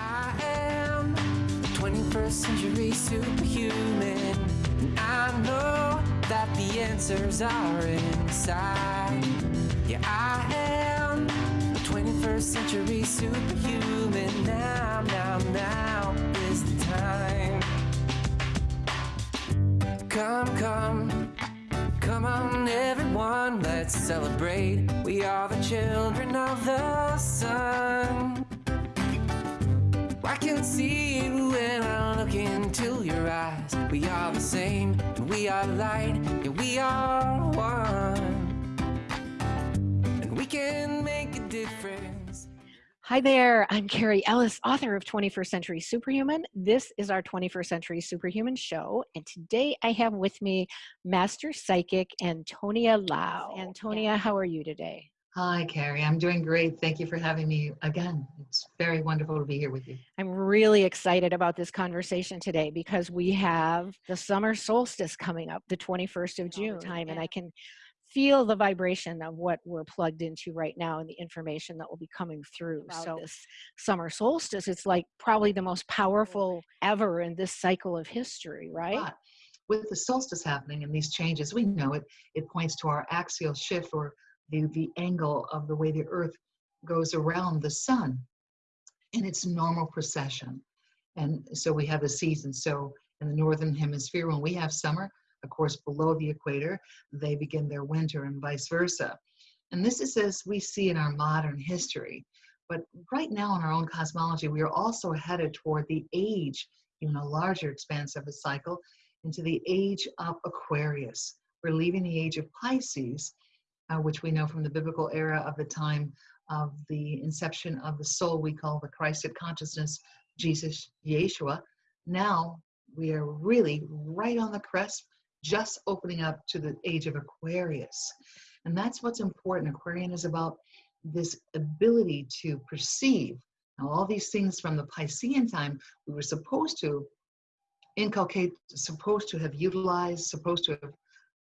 I am a 21st century superhuman. And I know that the answers are inside. Yeah, I am a 21st century superhuman. Now, now, now is the time. Come, come, come on, everyone, let's celebrate. We are the children of the sun. I can see you when I look into your eyes. We are the same, and we are light, and we are one. And we can make a difference. Hi there, I'm Carrie Ellis, author of 21st Century Superhuman. This is our 21st Century Superhuman show, and today I have with me Master Psychic Antonia Lau. Antonia, how are you today? Hi, Carrie. I'm doing great. Thank you for having me again. It's very wonderful to be here with you. I'm really excited about this conversation today because we have the summer solstice coming up, the 21st of oh, June time, and I can feel the vibration of what we're plugged into right now and the information that will be coming through. So this summer solstice, it's like probably the most powerful ever in this cycle of history, right? But with the solstice happening and these changes, we know it, it points to our axial shift or the, the angle of the way the earth goes around the sun in its normal precession. And so we have the seasons. So in the northern hemisphere, when we have summer, of course, below the equator, they begin their winter and vice versa. And this is as we see in our modern history. But right now in our own cosmology, we are also headed toward the age, even a larger expanse of a cycle, into the age of Aquarius. We're leaving the age of Pisces uh, which we know from the biblical era of the time of the inception of the soul we call the Christed consciousness, Jesus, Yeshua. Now we are really right on the crest, just opening up to the age of Aquarius. And that's what's important. Aquarian is about this ability to perceive. Now, all these things from the Piscean time, we were supposed to inculcate, supposed to have utilized, supposed to have,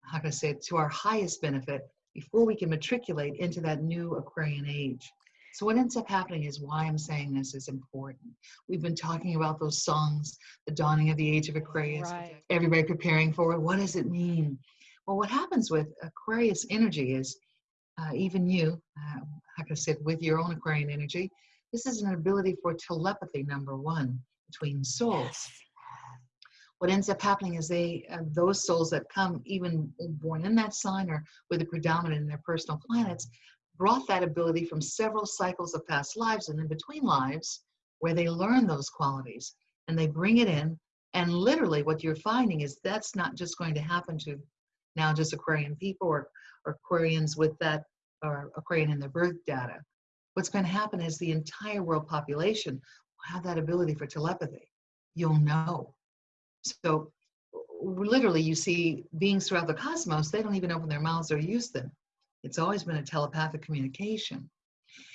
how can I say it, to our highest benefit before we can matriculate into that new Aquarian age. So what ends up happening is why I'm saying this is important. We've been talking about those songs, the dawning of the age of Aquarius, Right. everybody preparing for it. What does it mean? Well, what happens with Aquarius energy is uh, even you, uh, can I said, with your own Aquarian energy, this is an ability for telepathy, number one, between souls what ends up happening is they uh, those souls that come even born in that sign or with a predominant in their personal planets brought that ability from several cycles of past lives and in between lives where they learn those qualities and they bring it in. And literally what you're finding is that's not just going to happen to now just aquarian people or, or aquarians with that or aquarian in their birth data. What's going to happen is the entire world population will have that ability for telepathy. You'll know so literally you see beings throughout the cosmos, they don't even open their mouths or use them. It's always been a telepathic communication.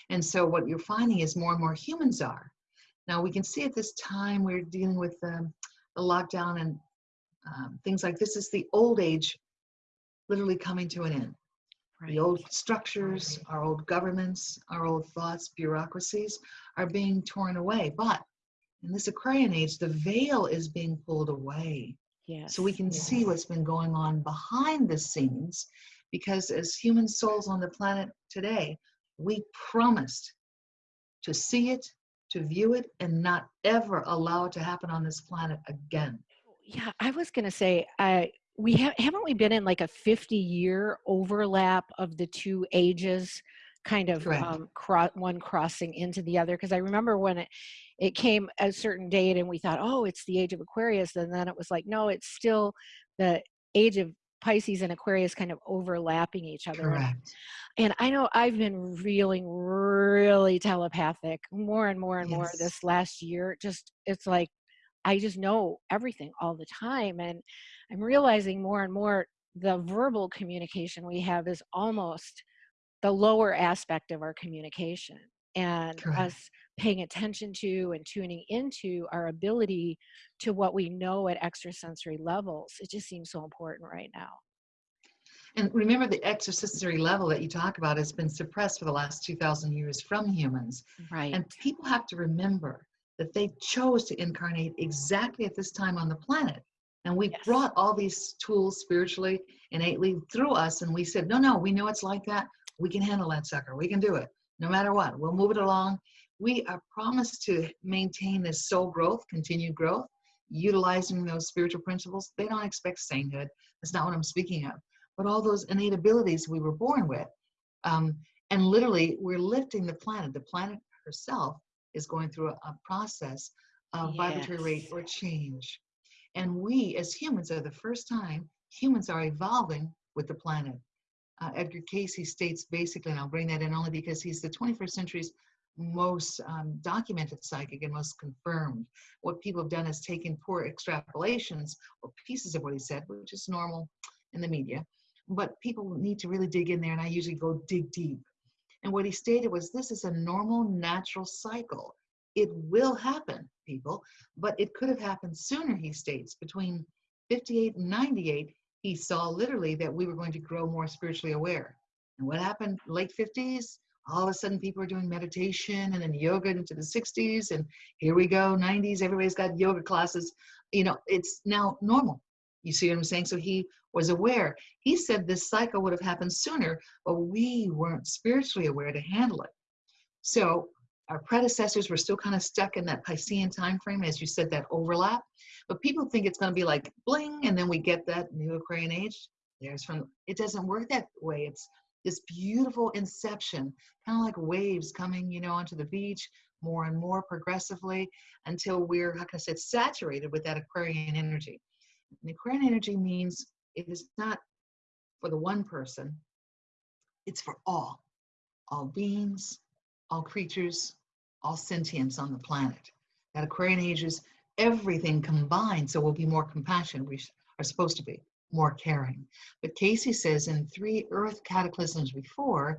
And so what you're finding is more and more humans are. Now we can see at this time we're dealing with um, the lockdown and um, things like this is the old age literally coming to an end. Right. The old structures, our old governments, our old thoughts, bureaucracies are being torn away. But in this Aquarian age, the veil is being pulled away. Yes. So we can see what's been going on behind the scenes because as human souls on the planet today, we promised to see it, to view it, and not ever allow it to happen on this planet again. Yeah, I was going to say, uh, we have haven't we been in like a 50 year overlap of the two ages kind of um, cro- one crossing into the other because i remember when it it came a certain date and we thought oh it's the age of aquarius and then it was like no it's still the age of pisces and aquarius kind of overlapping each other And- Correct. and i know i've been feeling really telepathic more and more and more this last year just it's like i just know everything all the time and i'm realizing more and more the verbal communication we have is almost the lower aspect of our communication and Correct. us paying attention to and tuning into our ability to what we know at extrasensory levels it just seems so important right now And remember, the extrasensory level that you talk about has been suppressed for the last 2,000 years from humans. right And people have to remember that they chose to incarnate exactly at this time on the planet. And we Yes. brought all these tools spiritually, innately through us, and we said, no, no, we know it's like that. We can handle that sucker. We can do it no matter what. We'll move it along. We are promised to maintain this soul growth, continued growth, utilizing those spiritual principles. They don't expect sainthood. That's not what I'm speaking of. But all those innate abilities we were born with. Um, and literally, we're lifting the planet. The planet herself is going through a, a process of vibratory rate or change. And we, as humans, are the first time humans are evolving with the planet. Uh, Edgar Cayce states basically, and I'll bring that in only because he's the 21st century's most um, documented psychic and most confirmed. What people have done is taken poor extrapolations or pieces of what he said, which is normal in the media. But people need to really dig in there, and I usually go dig deep. And what he stated was this is a normal, natural cycle. It will happen, people, but it could have happened sooner, he states. Between 58 and 98, he saw literally that we were going to grow more spiritually aware. And what happened late 50s? All of a sudden, people are doing meditation and then yoga into the 60s. And here we go, 90s, everybody's got yoga classes. You know, it's now normal. You see what I'm saying? So he was aware. He said this cycle would have happened sooner, but we weren't spiritually aware to handle it. So our predecessors were still kind of stuck in that Piscean time frame, as you said, that overlap. But people think it's going to be like bling, and then we get that new Aquarian age. There's from it doesn't work that way. It's this beautiful inception, kind of like waves coming, you know, onto the beach more and more progressively until we're, can I say, saturated with that Aquarian energy. And Aquarian energy means it is not for the one person, it's for all, all beings, all creatures, all sentience on the planet. That Aquarian age is everything combined, so we'll be more compassionate. We are supposed to be more caring. But Cayce says in three Earth cataclysms before,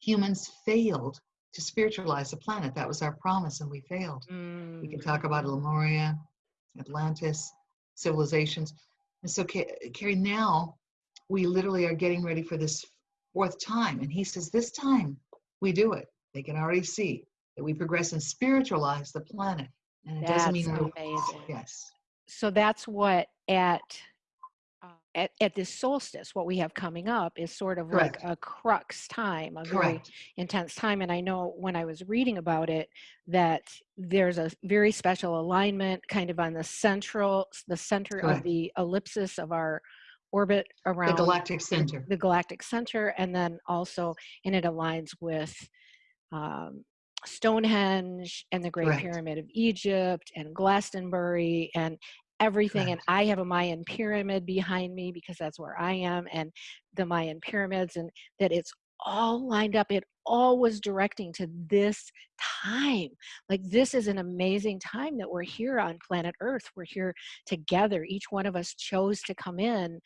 humans failed to spiritualize the planet. That was our promise, and we failed. Mm. We can talk about Lemuria, Atlantis, civilizations. And so, Ca- Carrie, now we literally are getting ready for this fourth time. And he says, this time we do it. They can already see that we progress and spiritualize the planet. And it doesn't That's mean we're, amazing. yes, so that's what at uh, at, at this solstice what we have coming up is sort of Correct. like a crux time a very intense time and i know when i was reading about it that there's a very special alignment kind of on the central the center of the ellipsis of our orbit around The galactic center. the galactic center and then also and it aligns with um, stonehenge and the great Correct. pyramid of egypt and glastonbury and everything and i have a mayan pyramid behind me because that's where i am and the mayan pyramids and that it's all lined up. It all was directing to this time. Like this is an amazing time that we're here on planet earth. We're here together. Each one of us chose to come in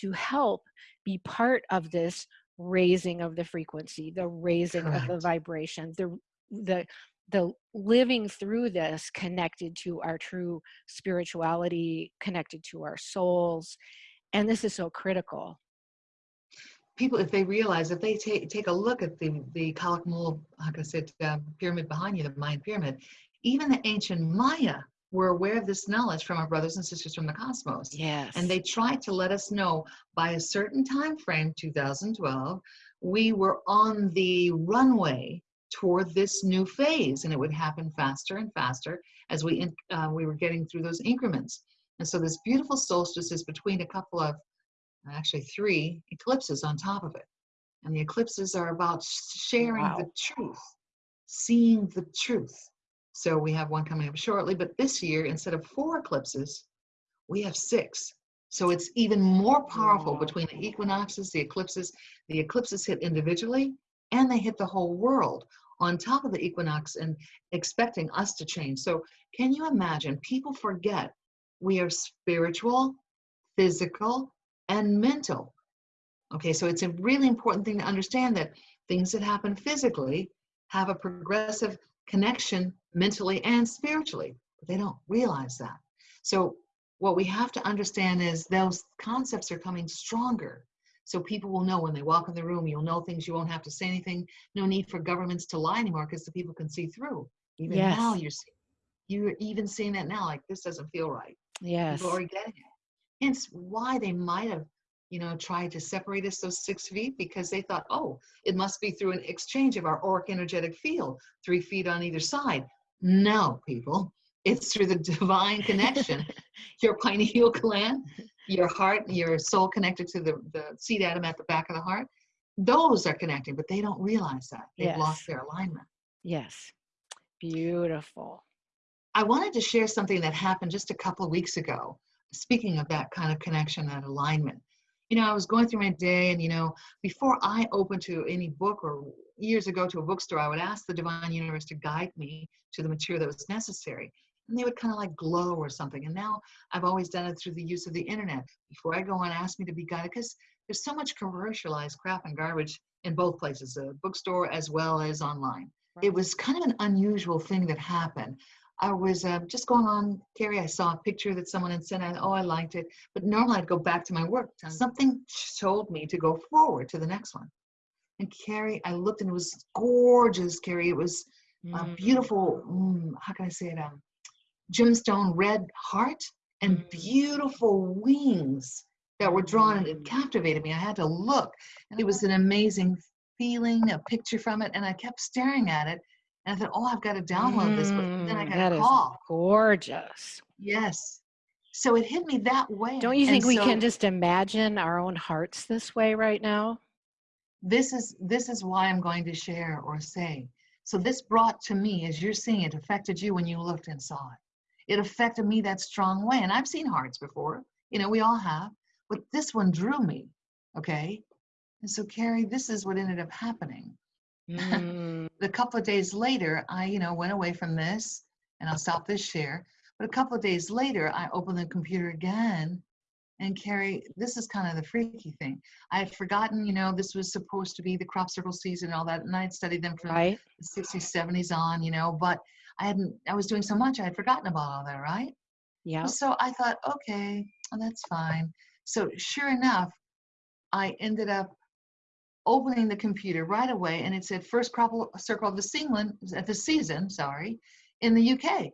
to help be part of this raising of the frequency the raising of the vibration the the the living through this connected to our true spirituality connected to our souls and this is so critical. People, if they realize, if they take take a look at the the Calakmul, like I said, uh, pyramid behind you, the Mayan pyramid, even the ancient Maya were aware of this knowledge from our brothers and sisters from the cosmos. yes. and they tried to let us know by a certain time frame 2012 we were on the runway toward this new phase and it would happen faster and faster as we in- uh, we were getting through those increments. And so this beautiful solstice is between a couple of actually three eclipses on top of it. And the eclipses are about sharing the truth seeing the truth so we have one coming up shortly but this year instead of four eclipses we have six. So it's even more powerful Wow. between the equinoxes, the eclipses. The eclipses hit individually and they hit the whole world on top of the equinox and expecting us to change. So can you imagine? People forget we are spiritual, physical, and mental. Okay, so it's a really important thing to understand that things that happen physically have a progressive connection mentally and spiritually, but they don't realize that. So what we have to understand is those concepts are coming stronger. So people will know when they walk in the room, you'll know things, you won't have to say anything. No need for governments to lie anymore because the people can see through. Even now you're seeing You're even seeing that now, like this doesn't feel right. Yes. People are getting it. Hence why they might have, you know, tried to separate us those six feet because they thought, oh, it must be through an exchange of our auric energetic field, three feet on either side. No, people, it's through the divine connection. your pineal gland, your heart, your soul connected to the, the seed atom at the back of the heart. Those are connecting, but they don't realize that. They've Yes. lost their alignment. Yes. Beautiful. I wanted to share something that happened just a couple of weeks ago. Speaking of that kind of connection, that alignment. You know, I was going through my day, and you know, before I opened to any book or years ago to a bookstore, I would ask the divine universe to guide me to the material that was necessary. And they would kind of like glow or something. And now I've always done it through the use of the internet. Before I go and ask me to be guided, because there's so much commercialized crap and garbage in both places, the bookstore as well as online. It was kind of an unusual thing that happened. I was uh, just going on, Carrie, I saw a picture that someone had sent. I, oh, I liked it. But normally I'd go back to my work. Something told me to go forward to the next one. And Carrie, I looked and it was gorgeous, Carrie. It was a Mm. beautiful, mm, how can I say it? Um, gemstone red heart and Mm. beautiful wings that were drawn and it Mm. captivated me. I had to look. And it was an amazing feeling, a picture from it. And I kept staring at it. And I thought, oh, I've got to download this. But then I Mm, got a call. gorgeous. Yes. So it hit me that way. Don't you And think we can just imagine our own hearts this way right now? this is this is why I'm going to share or say. So this brought to me, as you're seeing it, affected you when you looked and saw it. It affected me that strong way. And I've seen hearts before. You know, we all have. But this one drew me. Okay. And so Carrie, this is what ended up happening. Mm, a couple of days later, I, you know, went away from this and I'll stop this share. But a couple of days later, I opened the computer again and Carrie, this is kind of the freaky thing. I had forgotten, you know, this was supposed to be the crop circle season and all that. And I'd studied them from right? the 60s, 70s on, you know, but I hadn't, I was doing so much, I had forgotten about all that, right? Yeah. So I thought, okay, well, that's fine. So sure enough, I ended up opening the computer right away and it said first crop circle of the season, at the season, sorry, in the UK.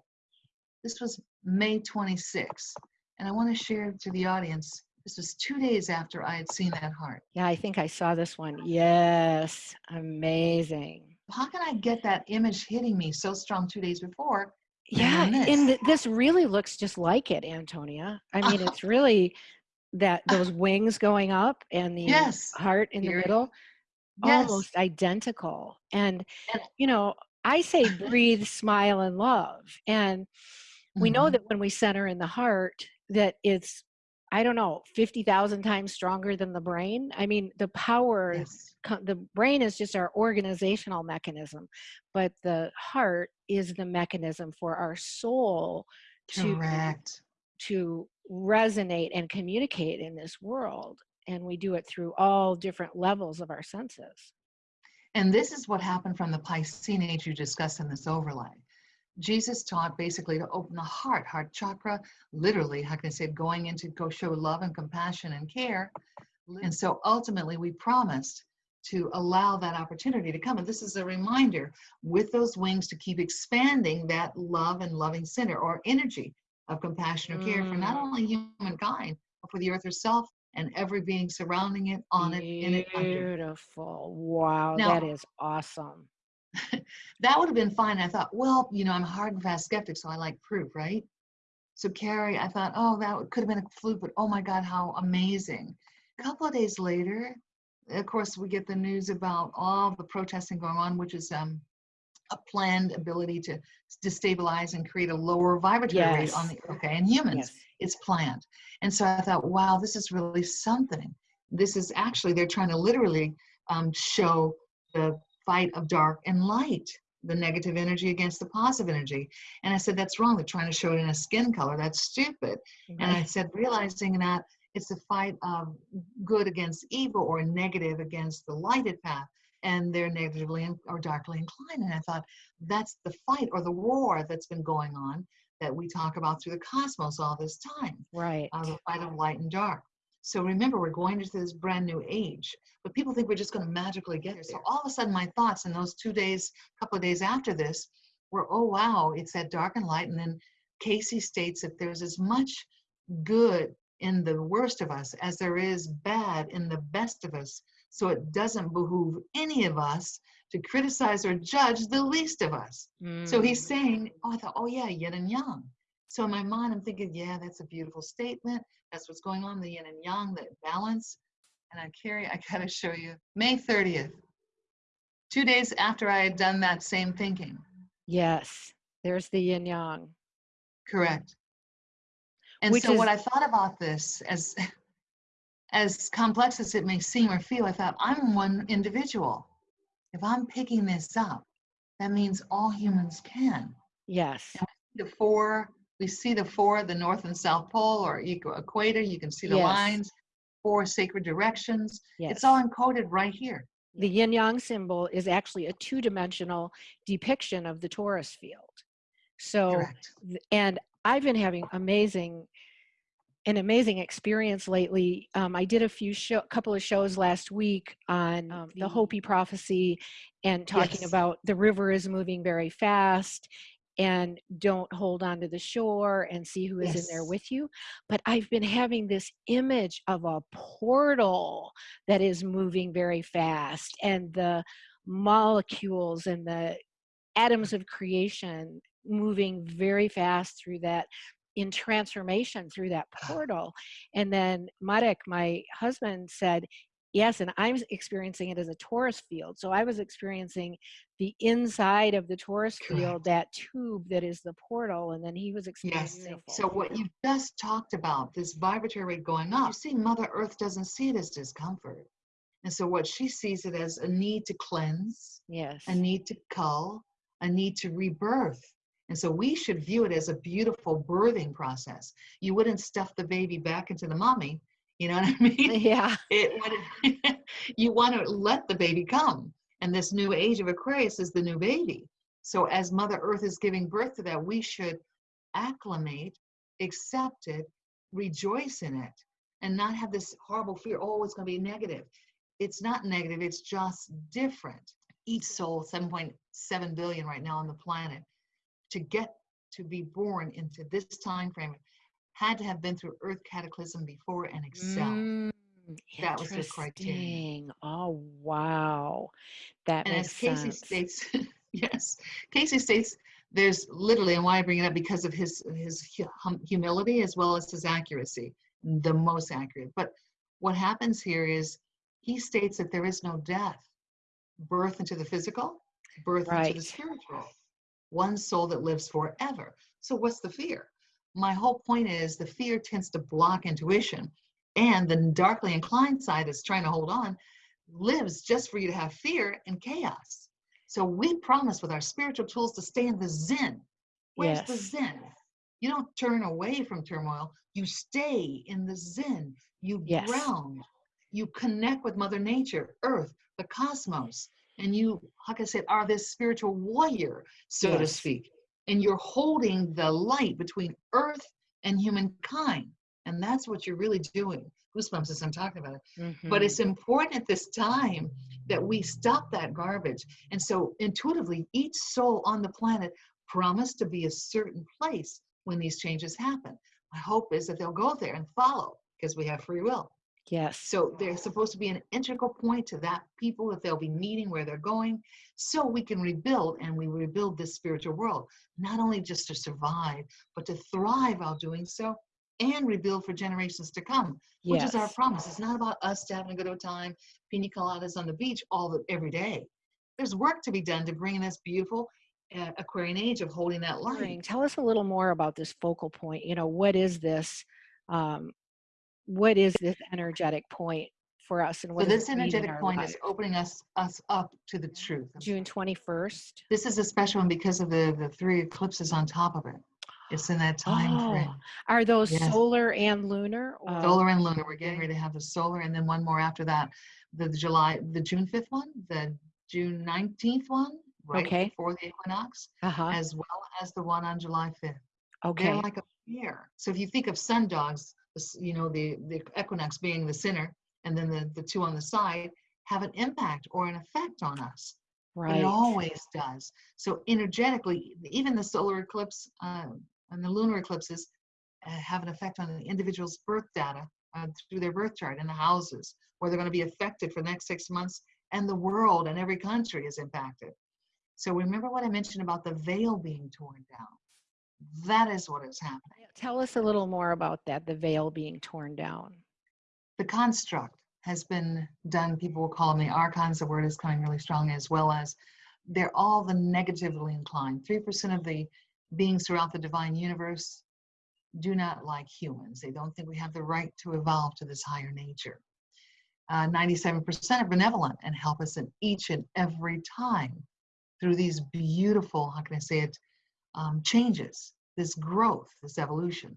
This was May 26. And I want to share to the audience, this was two days after I had seen that heart. Yeah, I think I saw this one. Yes. Amazing. How can I get that image hitting me so strong two days before? Yeah, and this really looks just like it, Antonia. I mean, it's really that those wings going up and the Yes. heart in the middle, Yes. almost identical. And you know, I say breathe, smile, and love. And we know Mhm. that when we center in the heart, that it's I don't know, fifty thousand times stronger than the brain. I mean, the power Yes. the brain is just our organizational mechanism but the heart is the mechanism for our soul to Correct. To resonate and communicate in this world and we do it through all different levels of our senses And this is what happened from the Piscean age you discussed in this overlay. Jesus taught basically to open the heart, heart chakra, literally, how can I say, going into go show love and compassion and care. And so ultimately, we promised to allow that opportunity to come. And this is a reminder with those wings to keep expanding that love and loving center or energy of compassion or care for not Mm. only humankind, but for the earth herself and every being surrounding it, on it, in it, under. beautiful wow Now- that is awesome that would have been fine. I thought, well, you know, I'm a hard and fast skeptic, so I like proof, right? So Carrie, I thought, oh, that could have been a fluke, but oh my God, how amazing. A couple of days later, of course, we get the news about all the protesting going on, which is um, a planned ability to destabilize and create a lower vibratory rate on the okay in humans. yes It's planned. And so I thought, wow, this is really something. This is actually, they're trying to literally um, show the fight of dark and light, the negative energy against the positive energy. And I said, that's wrong. They're trying to show it in a skin color. That's stupid. And I said, realizing that it's a fight of good against evil or negative against the lighted path. And they're negatively or darkly inclined. And I thought, that's the fight or the war that's been going on that we talk about through the cosmos all this time right uh, the fight of light and dark. So remember, we're going into this brand new age, but people think we're just going to magically get there. So all of a sudden, my thoughts in those two days, couple of days after this, were, oh, wow, it's that dark and light. And then Cayce states that there's as much good in the worst of us as there is bad in the best of us. So it doesn't behoove any of us to criticize or judge the least of us. So he's Mm. saying, oh, I thought, oh yeah, yin and yang. So in my mind, I'm thinking, yeah, that's a beautiful statement. That's what's going on, the yin and yang, the balance. And I carry, I gotta show you, May 30th, two days after I had done that same thinking. Yes, there's the yin yang. Correct. And Which so what I thought about this, as as complex as it may seem or feel, I thought I'm one individual. If I'm picking this up, that means all humans can. Yes, The four, we see the four, the north and south pole or equator. You can see the Yes. lines, four sacred directions. yes. It's all encoded right here. the yin yang symbol is actually a two dimensional depiction of the torus field. So, Correct. and I've been having amazing an amazing experience lately. Um, I did a few show, couple of shows last week on um, the Hopi prophecy and talking Yes. about the river is moving very fast and don't hold on to the shore and see who is in there with you. But I've been having this image of a portal that is moving very fast and the molecules and the atoms of creation moving very fast through that in transformation through that ah. portal and then marek my husband said yes and i'm experiencing it as a torus field so i was experiencing the inside of the torus field that tube that is the portal and then he was experiencing. Yes. So what you just talked about, this vibratory going up, you see Mother Earth doesn't see it as discomfort. And so what she sees it as a need to cleanse, yes a need to cull, a need to rebirth. And so we should view it as a beautiful birthing process. You wouldn't stuff the baby back into the mommy, you know what I mean? yeah It would you want to let the baby come. And this new age of Aquarius is the new baby. So as Mother Earth is giving birth to that, we should acclimate, accept it, rejoice in it, and not have this horrible fear, oh, it's going to be negative. It's not negative, it's just different. Each soul, 7.7 billion right now on the planet, to get to be born into this time frame, had to have been through Earth cataclysm before and excel. Mm, That was the criteria. Oh wow, that And as Cayce sense. states, yes, Cayce states there's literally, and why I bring it up because of his his hum- humility as well as his accuracy, the most accurate. But what happens here is he states that there is no death, birth into the physical, birth into the spiritual, one soul that lives forever. So what's the fear? My whole point is the fear tends to block intuition, and the darkly inclined side is trying to hold on lives just for you to have fear and chaos. So we promise with our spiritual tools to stay in the zen. Where's the Yes. zen? You don't turn away from turmoil. You stay in the zen. You Yes. ground. You connect with Mother Nature, Earth, the cosmos, and you, like I said, are this spiritual warrior, so to speak. And you're holding the light between Earth and humankind. And that's what you're really doing. Goosebumps as I'm talking about it but Mhm. it's important at this time that we stop that garbage and so intuitively each soul on the planet promised to be a certain place when these changes happen my hope is that they'll go there and follow because we have free will yes. so they're supposed to be an integral point to that people that they'll be meeting where they're going so we can rebuild and we rebuild this spiritual world not only just to survive but to thrive while doing so and rebuild for generations to come which is our promise. It's not about us having a good old time, pina coladas on the beach all the every day. There's work to be done to bring in this beautiful uh, Aquarian age of holding that line. Tell us a little more about this focal point. You know, what is this? Um, what is this energetic point for us, and what does this energetic point life? is opening us us up to the truth. June twenty first. This is a special one because of the the three eclipses on top of it. It's in that time frame. Oh, are those Yes. solar and lunar? or- Solar and lunar. We're getting ready to have the solar, and then one more after that. The July, the June fifth one, the June nineteenth one, right Okay. before the equinox, Uh-huh. as well as the one on July fifth. Okay. They're like a pair. So if you think of sundogs, this- you know, the, the equinox being the center and then the, the two on the side have an impact or an effect on us. Right. it always does. So energetically, even the solar eclipse uh, and the lunar eclipses uh, have an effect on the individual's birth data uh, through their birth chart and the houses where they're going to be affected for the next six months, and the world and every country is impacted. So remember what I mentioned about the veil being torn down. That is what is happening. Tell us a little more about that, the veil being torn down. The construct has been done. People will call them the archons. The word is coming really strong, as well as they're all the negatively inclined. 3% of the beings throughout the divine universe do not like humans. They don't think we have the right to evolve to this higher nature. Uh, 97% are benevolent and help us in each and every time through these beautiful, how can I say it, um, changes, this growth, this evolution.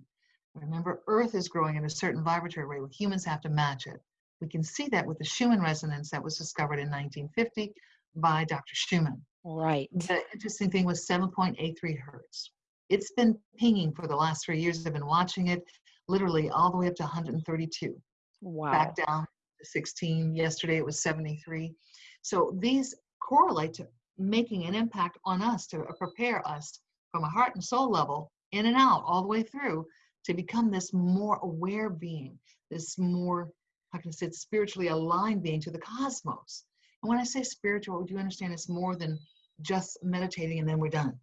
Remember, Earth is growing at a certain vibratory rate. where Humans have to match it. We can see that with the Schumann resonance that was discovered in 1950 by Dr. Schumann. Right. The interesting thing was 7.83 hertz. It's been pinging for the last three years. I've been watching it literally all the way up to 132 Wow. back down to 16. Yesterday it was 73. So these correlate to making an impact on us to prepare us from a heart and soul level, in and out, all the way through, to become this more aware being, this more, how can I say, it, spiritually aligned being to the cosmos. And when I say spiritual, do you understand it's more than just meditating and then we're done?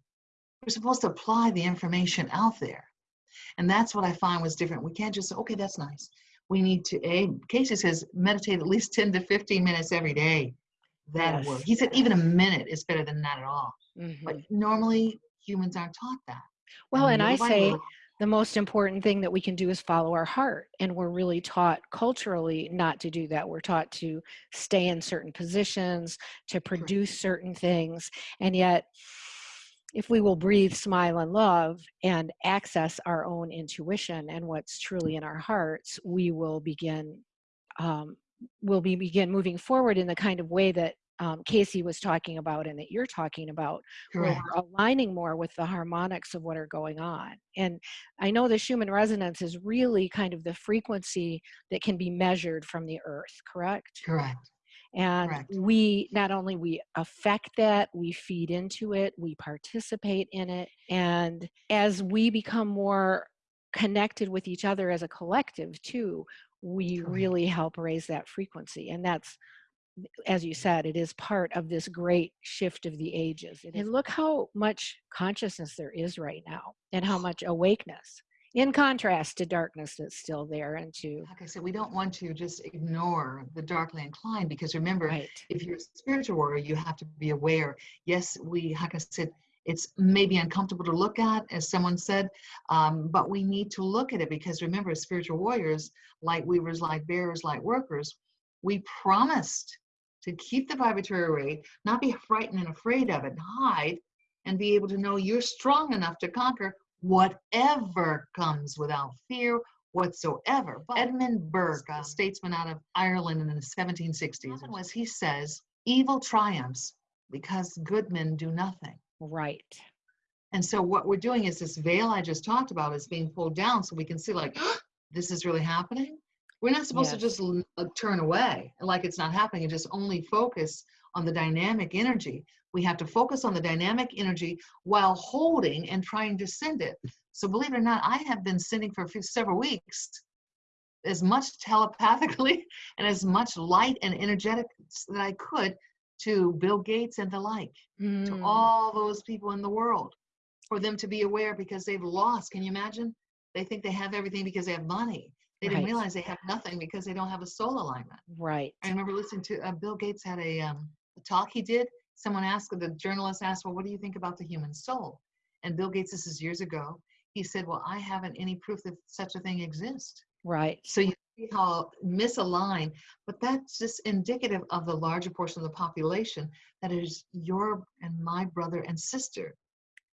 We're supposed to apply the information out there. And that's what I find was different. We can't just, say, okay, that's nice we need to a cayce says meditate at least 10 to 15 minutes every day that'll Yes. work he said even a minute is better than that at all Mhm. but normally humans aren't taught that Well, and I say the most important thing that we can do is follow our heart. And we're really taught culturally not to do that. We're taught to stay in certain positions, to produce certain things. And yet, if we will breathe, smile, and love and access our own intuition and what's truly in our hearts, we will begin. Um, will be begin moving forward in the kind of way that um, Cayce was talking about and that you're talking about, where we're aligning more with the harmonics of what are going on. And I know the Schumann resonance is really kind of the frequency that can be measured from the earth, correct? correct And correct. we not only we affect that, we feed into it, we participate in it. And as we become more connected with each other as a collective too, we Correct. really help raise that frequency. And that's as you said, it is part of this great shift of the ages. And look how much consciousness there is right now and how much awakeness, in contrast to darkness that's still there and to, like i said we don't want to just ignore the darkly inclined because remember right, if you're a spiritual warrior you have to be aware yes we like i said it's maybe uncomfortable to look at as someone said um, but we need to look at it because remember as spiritual warriors light weavers light bearers light workers we promised to keep the vibratory rate not be frightened and afraid of it and hide and be able to know you're strong enough to conquer whatever comes without fear whatsoever. But Edmund Burke, a statesman out of Ireland in the 1760s, was he says, evil triumphs because good men do nothing. right, And so what we're doing is this veil I just talked about is being pulled down so we can see like, this is really happening. We're not supposed to just uh, turn away like it's not happening and just only focus on the dynamic energy. We have to focus on the dynamic energy while holding and trying to send it. So believe it or not, I have been sending for a few, several weeks as much telepathically and as much light and energetic that I could to Bill Gates and the like to Mm, all those people in the world for them to be aware because they've lost. Can you imagine? They think they have everything because they have money. They didn't Right. realize they have nothing because they don't have a soul alignment. right, I remember listening to uh, Bill Gates had a, um, a talk he did. Someone asked, the journalist asked, well, what do you think about the human soul? And Bill Gates, this is years ago, he said, well, I haven't any proof that such a thing exists. right, So you see how misaligned, but that's just indicative of the larger portion of the population that is your and my brother and sister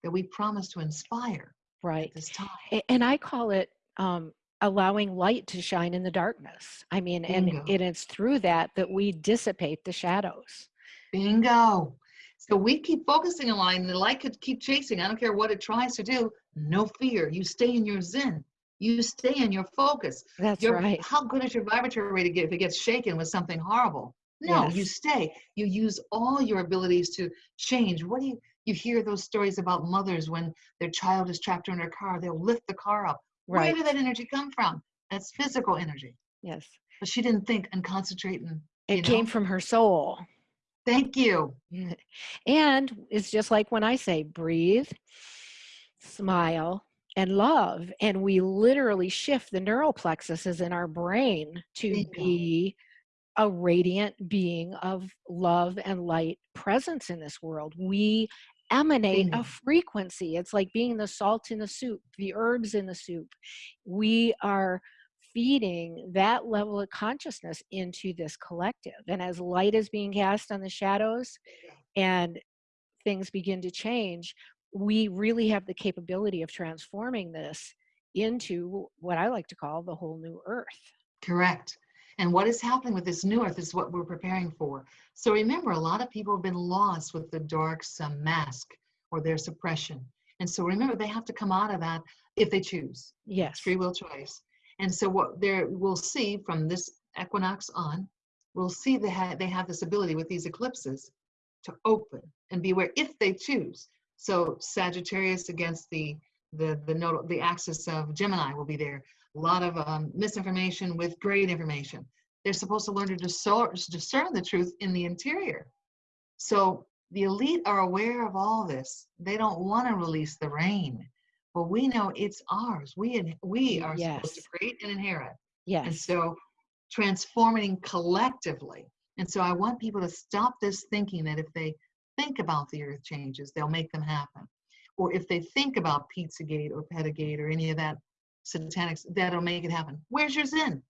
that we promise to inspire right. at this time. And I call it um, allowing light to shine in the darkness. I mean, and it is through that that we dissipate the shadows. Bingo. So we keep focusing on line, the light could keep chasing. I don't care what it tries to do. No fear. You stay in your zen. You stay in your focus. That's Your, right. How good is your vibratory rate if it gets shaken with something horrible? No, you stay. You use all your abilities to change. What do you you hear those stories about mothers when their child is trapped in their car, they'll lift the car up. Where did that energy come from? That's physical energy. Yes. But she didn't think and concentrate and It came know? from her soul. thank you. And it's just like when I say breathe, smile, and love. And we literally shift the neural plexuses in our brain to be a radiant being of love and light presence in this world. We emanate Bingo. a frequency. It's like being the salt in the soup, the herbs in the soup. We are feeding that level of consciousness into this collective. And as light is being cast on the shadows and things begin to change, we really have the capability of transforming this into what I like to call the whole new earth. Correct. And what is happening with this new earth is what we're preparing for. So remember, a lot of people have been lost with the dark some mask or their suppression. And so remember, they have to come out of that if they choose. It's Yes. free will choice. And so what there we'll see from this equinox on, we'll see they have they have this ability with these eclipses to open and be aware if they choose. So Sagittarius against the the the nodal the axis of Gemini will be there. A lot of um, misinformation with great information. They're supposed to learn to discern, discern the truth in the interior. So the elite are aware of all this. They don't want to release the rain, but we know it's ours. We we are supposed to create and inherit. Yes. And so transforming collectively. And so I want people to stop this thinking that if they think about the earth changes, they'll make them happen. Or if they think about Pizzagate or Pedagate or any of that satanics, that'll make it happen. Where's your Zen?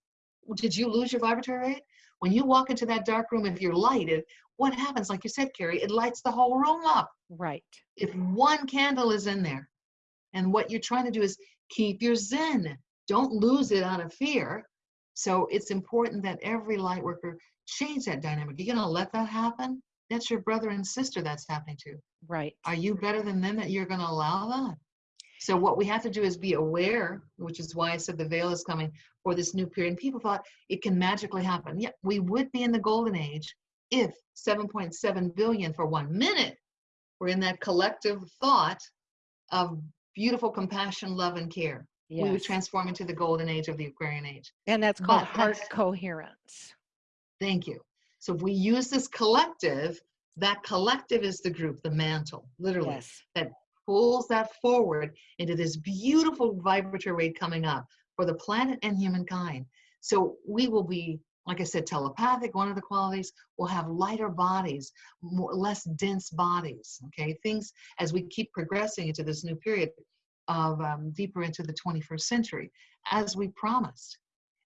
Did you lose your vibratory rate? When you walk into that dark room, if you're lighted, what happens? Like you said, Carrie, it lights the whole room up Right. if one candle is in there and what you're trying to do is keep your zen don't lose it out of fear so it's important that every light worker change that dynamic you're going to let that happen that's your brother and sister that's happening to Right. are you better than them that you're going to allow that so what we have to do is be aware which is why i said the veil is coming for this new period and people thought it can magically happen yeah we would be in the golden age if 7.7 billion for one minute we're in that collective thought of beautiful compassion, love, and care. We would transform into the golden age of the Aquarian age. And that's called but heart that's- coherence. Thank you. So if we use this collective, that collective is the group, the mantle, literally, Yes. that pulls that forward into this beautiful vibratory rate coming up for the planet and humankind. So we will be, like I said, telepathic, one of the qualities, we'll have lighter bodies, more, less dense bodies, okay? Things as we keep progressing into this new period of um, deeper into the 21st century, as we promised.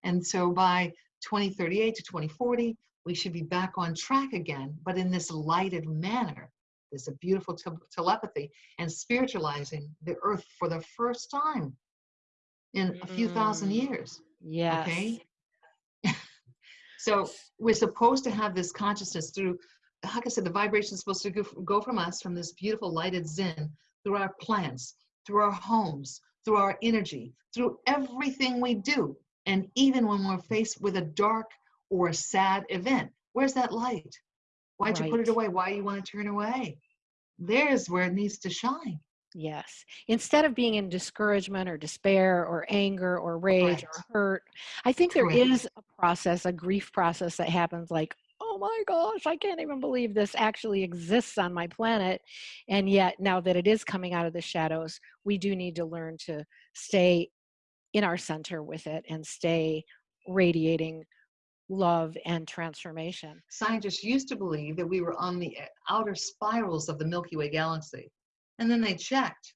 And so by 2038 to 2040, we should be back on track again, but in this lighted manner. There's a beautiful te- telepathy and spiritualizing the earth for the first time in a few thousand Mm. years. Yeah. Okay. so we're supposed to have this consciousness through, like I said, the vibration is supposed to go, go from us, from this beautiful lighted Zen, through our plants, through our homes, through our energy, through everything we do. And even when we're faced with a dark or a sad event, where's that light? Why'd you put it away? Why do you want to turn away? There's where it needs to shine. Yes. Instead of being in discouragement or despair or anger or rage or hurt, I think there Correct. is a process, a grief process that happens like, oh my gosh, I can't even believe this actually exists on my planet. And yet, now that it is coming out of the shadows, we do need to learn to stay in our center with it and stay radiating love and transformation. Scientists used to believe that we were on the outer spirals of the Milky Way galaxy. And then they checked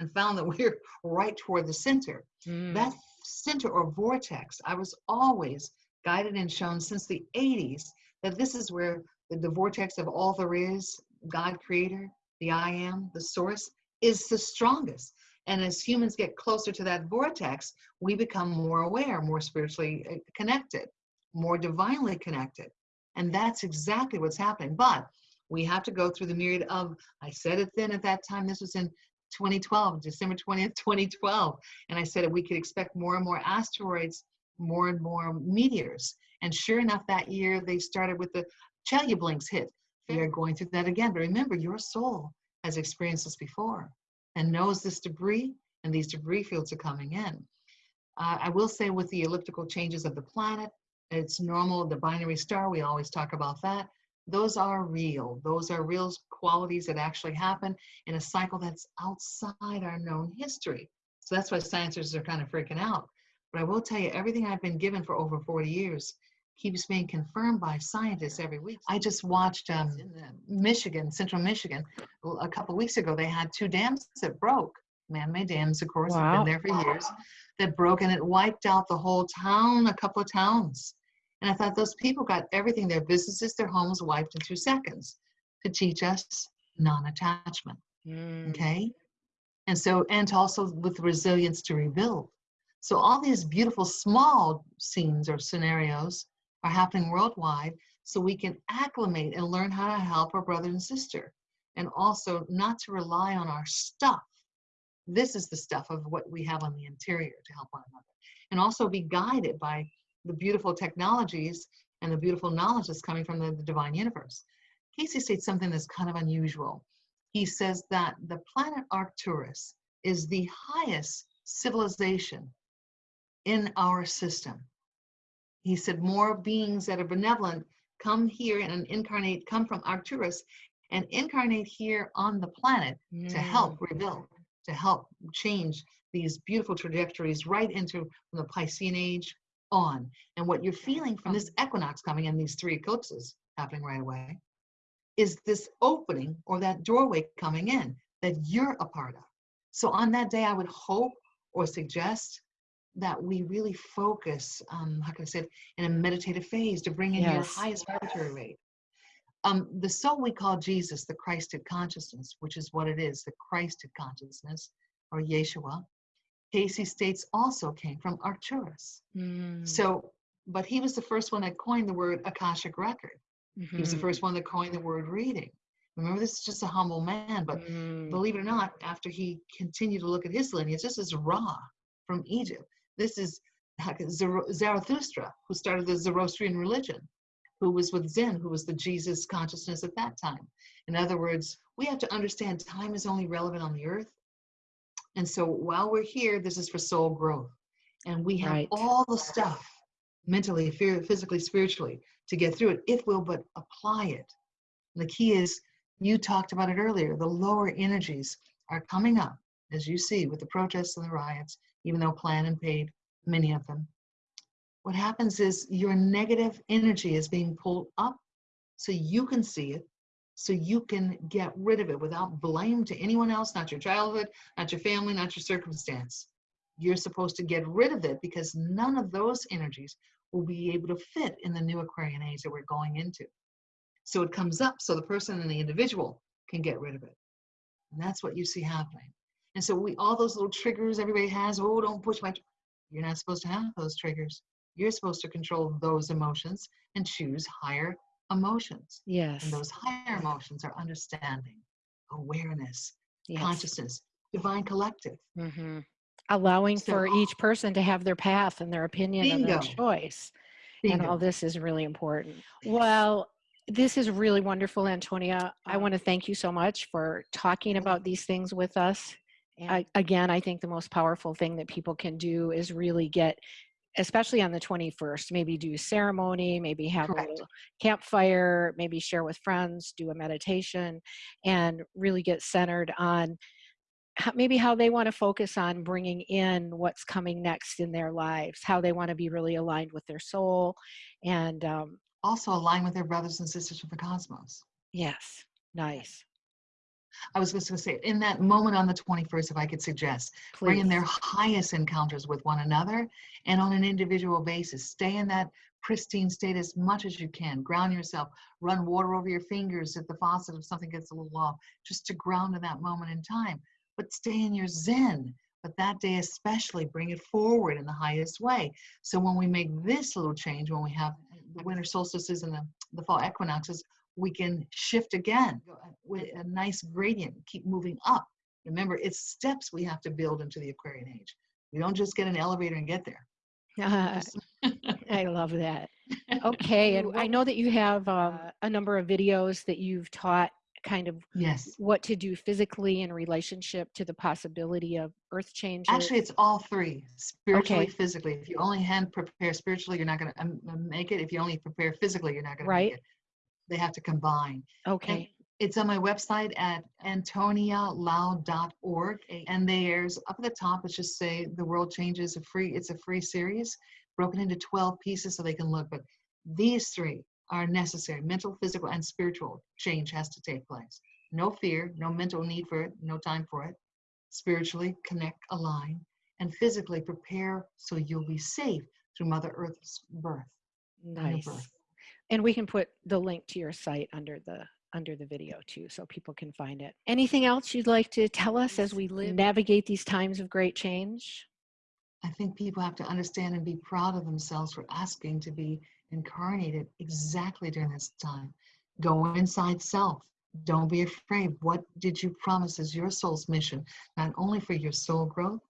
and found that we're right toward the center. Mm, That center or vortex, I was always guided and shown since the 80s that this is where the, the vortex of all there is, God creator, the I am, the source, is the strongest. And as humans get closer to that vortex, we become more aware, more spiritually uh, connected, more divinely connected. And that's exactly what's happening. But we have to go through the myriad of, I said it then at that time, this was in 2012, December 20th, 2012. And I said that we could expect more and more asteroids, more and more meteors. And sure enough, that year they started with the Chelyabinsk hit. We are going through that again. But remember, your soul has experienced this before and knows this debris, and these debris fields are coming in. Uh, I will say with the elliptical changes of the planet, it's normal, the binary star, we always talk about that. Those are real. Those are real qualities that actually happen in a cycle that's outside our known history. So that's why scientists are kind of freaking out. But I will tell you, everything I've been given for over 40 years keeps being confirmed by scientists every week. I just watched um, Michigan, Central Michigan, a couple weeks ago. They had two dams that broke, man-made dams, of course, Wow. have been there for years, that broke and it wiped out the whole town, a couple of towns. And I thought those people got everything, their businesses, their homes wiped in two seconds to teach us non-attachment, Mm. okay? And so, and to also with resilience to rebuild. So all these beautiful small scenes or scenarios are happening worldwide so we can acclimate and learn how to help our brother and sister and also not to rely on our stuff. This is the stuff of what we have on the interior to help one another and also be guided by the beautiful technologies and the beautiful knowledge that's coming from the, the divine universe. Cayce states something that's kind of unusual. He says that the planet Arcturus is the highest civilization in our system. He said more beings that are benevolent come here and incarnate, come from Arcturus and incarnate here on the planet to help mm. rebuild, to help change these beautiful trajectories right into from the Piscean age on. And what you're feeling from this equinox coming in, these three eclipses happening right away, is this opening or that doorway coming in that you're a part of. So on that day, I would hope or suggest that we really focus, um, how can I say it, in a meditative phase to bring in your highest vibratory rate. Um, the soul we call Jesus, the Christed consciousness, which is what it is, the Christed consciousness, or Yeshua, Cayce states also came from Arcturus. Mm. So, but he was the first one that coined the word Akashic record. He was the Mhm. first one that coined the word reading. Remember, this is just a humble man, but Mm. believe it or not, after he continued to look at his lineage, this is Ra from Egypt. This is Zarathustra, who started the Zoroastrian religion, who was with Zen, who was the Jesus consciousness at that time. In other words, we have to understand time is only relevant on the earth. And so while we're here, this is for soul growth. And we have Right. all the stuff mentally, phy- physically, spiritually to get through it if we'll but apply it. And the key is, you talked about it earlier, the lower energies are coming up, as you see with the protests and the riots, even though planned and paid, many of them. What happens is your negative energy is being pulled up so you can see it, so you can get rid of it without blame to anyone else, not your childhood, not your family, not your circumstance. You're supposed to get rid of it because none of those energies will be able to fit in the new Aquarian age that we're going into. So it comes up so the person and the individual can get rid of it. And that's what you see happening. And so we all those little triggers everybody has, oh, don't push my tr-" you're not supposed to have those triggers. You're supposed to control those emotions and choose higher emotions. Yes. And those higher emotions are understanding, awareness, yes. consciousness, divine collective. hmm Allowing So- for each person to have their path and their opinion and their Bingo. choice. And all this is really important. Well, this is really wonderful, Antonia. I want to thank you so much for talking about these things with us. I, again, I think the most powerful thing that people can do is really get, especially on the 21st, maybe do ceremony, maybe have a little campfire, maybe share with friends, do a meditation, and really get centered on maybe how they want to focus on bringing in what's coming next in their lives, how they want to be really aligned with their soul. And um, also align with their brothers and sisters from the cosmos. yes, nice. I was just going to say, in that moment on the 21st, if I could suggest, bring in their highest encounters with one another and on an individual basis. Stay in that pristine state as much as you can. Ground yourself. Run water over your fingers at the faucet if something gets a little off, just to ground in that moment in time. But stay in your zen. But that day, especially, bring it forward in the highest way. So when we make this little change, when we have the winter solstices and the, the fall equinoxes, we can shift again with a nice gradient, keep moving up. Remember, it's steps we have to build into the Aquarian age. We don't just get an elevator and get there. I love that. Okay, and I know that you have um, a number of videos that you've taught kind of yes what to do physically in relationship to the possibility of earth changes. actually it's all three spiritually Okay. physically if you only hand prepare spiritually you're not going to make it if you only prepare physically you're not going Right. to make it they have to combine okay, It's on my website at antonialoud.org. And there's up at the top, it's just say the world changes a free, it's a free series broken into 12 pieces so they can look. But these three are necessary. Mental, physical, and spiritual change has to take place. No fear, no mental need for it, no time for it. Spiritually connect, align, and physically prepare so you'll be safe through Mother Earth's birth. nice. birth. And we can put the link to your site under the under the video too, so people can find it. Anything else you'd like to tell us as we live, navigate these times of great change? I think people have to understand and be proud of themselves for asking to be incarnated exactly during this time. Go inside self. Don't be afraid. What did you promise as your soul's mission, not only for your soul growth?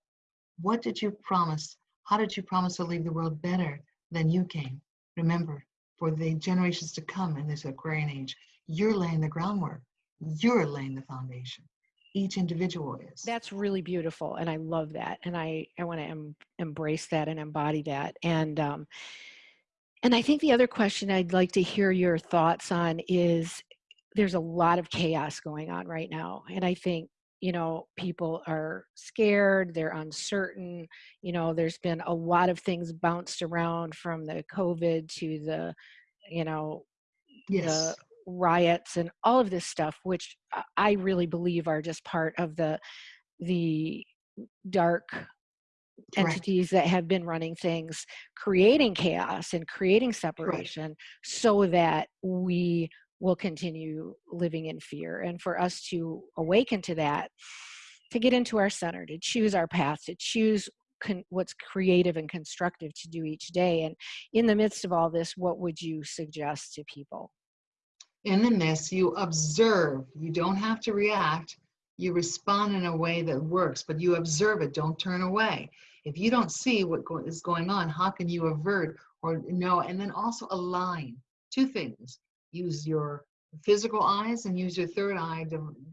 What did you promise? How did you promise to leave the world better than you came? Remember, for the generations to come in this Aquarian age, you're laying the groundwork. You're laying the foundation. Each individual is. That's really beautiful, and I love that, and I I want to em- embrace that and embody that, and um, and I think the other question I'd like to hear your thoughts on is there's a lot of chaos going on right now, and I think you know people are scared, they're uncertain. You know, there's been a lot of things bounced around from the COVID to the you know yes. riots and all of this stuff which I- really believe are just part of the the dark entities that have been running things creating chaos and creating separation so that we will continue living in fear and for us to awaken to that to get into our center to choose our path to choose what's creative and constructive to do each day and in the midst of all this what would you suggest to people in the midst, you observe. You don't have to react. You respond in a way that works, but you observe it. Don't turn away. If you don't see what go- is going on, how can you avert or know? And then also align. Two things. Use your physical eyes and use your third eye,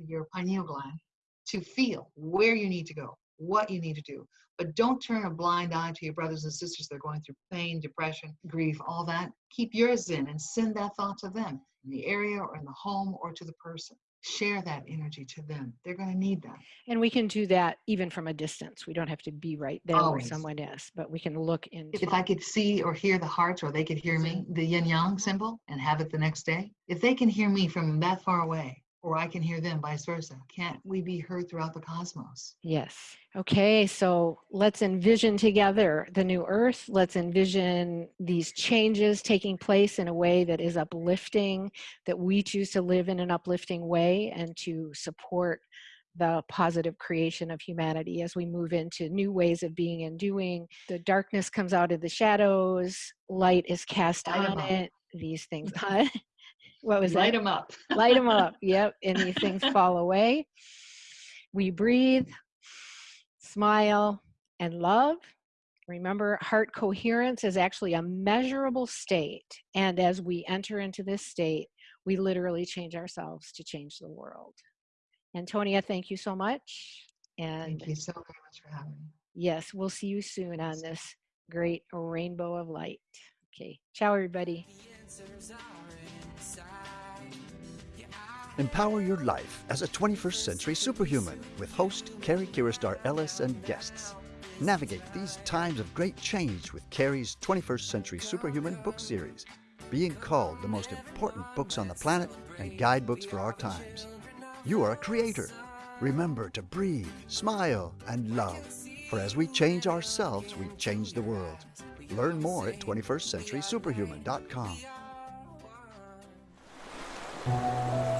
your pineal gland, to feel where you need to go, what you need to do. But don't turn a blind eye to your brothers and sisters that are going through pain, depression, grief, all that. Keep yours in and send that thought to them in the area or in the home or to the person. Share that energy to them. They're going to need that. And we can do that even from a distance. We don't have to be right there where someone is, but we can look into If I could see or hear the hearts or they could hear me, mm-hmm. the yin yang symbol, and have it the next day, if they can hear me from that far away, or I can hear them vice versa, can't we be heard throughout the cosmos? Yes. Okay, so let's envision together the new earth. Let's envision these changes taking place in a way that is uplifting, that we choose to live in an uplifting way and to support the positive creation of humanity as we move into new ways of being and doing. The darkness comes out of the shadows, light is cast on it. These things. what was Light that? them up. light them up. Yep. And these things fall away. We breathe smile and love. Remember heart coherence is actually a measurable state. And as we enter into this state we literally change ourselves to change the world. Antonia thank you so much. And Thank you so very much for having me. yes we'll see you soon on this great rainbow of light. Okay. Ciao everybody Empower your life as a 21st century superhuman with host Carrie Kiristar Ellis and guests. Navigate these times of great change with Carrie's 21st Century Superhuman book series, being called the most important books on the planet and guidebooks for our times. You are a creator. Remember to breathe, smile, and love. For as we change ourselves, we change the world. Learn more at 21stcenturysuperhuman.com. Thank you.